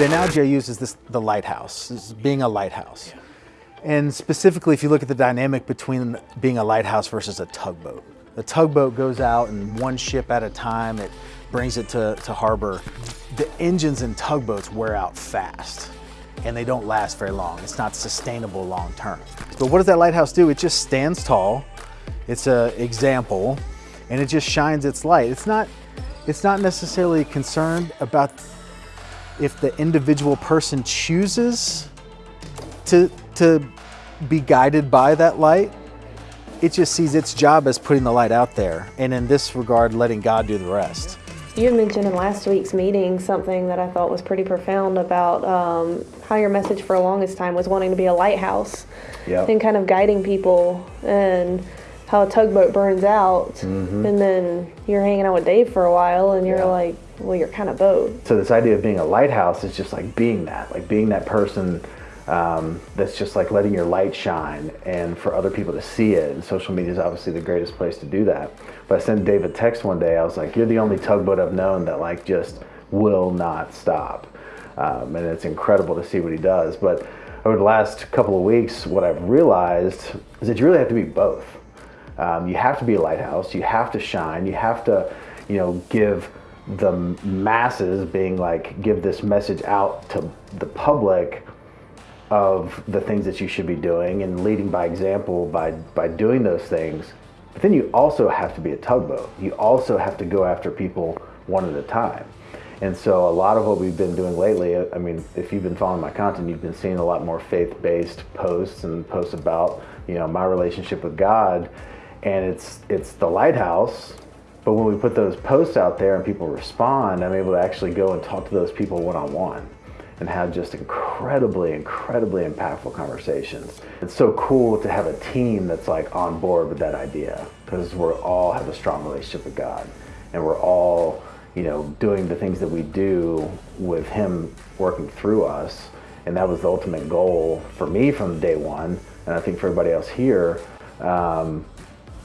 the analogy I use is this, the lighthouse, is being a lighthouse. And specifically, if you look at the dynamic between being a lighthouse versus a tugboat. The tugboat goes out and one ship at a time, it brings it to, to harbor. The engines in tugboats wear out fast and they don't last very long. It's not sustainable long term. But what does that lighthouse do? It just stands tall. It's an example and it just shines its light. It's not, it's not necessarily concerned about if the individual person chooses to, to be guided by that light, it just sees its job as putting the light out there. And in this regard, letting God do the rest. You had mentioned in last week's meeting something that I thought was pretty profound about um, how your message for the longest time was wanting to be a lighthouse Yep. and kind of guiding people and how a tugboat burns out Mm-hmm. and then you're hanging out with Dave for a while and you're Yeah. like, well, you're kind of both. So this idea of being a lighthouse is just like being that, like being that person um, that's just like letting your light shine and for other people to see it. And social media is obviously the greatest place to do that. But I sent Dave a text one day. I was like, "You're the only tugboat I've known that like just will not stop," um, and it's incredible to see what he does. But over the last couple of weeks, what I've realized is that you really have to be both. Um, you have to be a lighthouse. You have to shine. You have to, you know, give the masses, being like, give this message out to the public of the things that you should be doing and leading by example by by doing those things. But then you also have to be a tugboat. You also have to go after people one at a time. And so a lot of what we've been doing lately, I mean, if you've been following my content, you've been seeing a lot more faith-based posts and posts about, you know, my relationship with God. And it's it's the lighthouse. But when we put those posts out there and people respond, I'm able to actually go and talk to those people one-on-one and have just incredibly, incredibly impactful conversations. It's so cool to have a team that's like on board with that idea because we're all have a strong relationship with God and we're all, you know, doing the things that we do with Him working through us. And that was the ultimate goal for me from day one, and I think for everybody else here, um,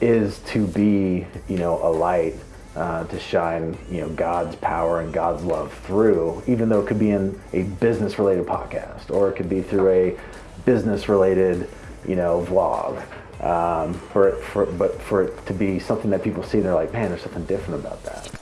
is to be, you know, a light uh, to shine, you know, God's power and God's love through, even though it could be in a business-related podcast or it could be through a business-related, you know, vlog. Um, for, it, for but for it to be something that people see, and they're like, man, there's something different about that.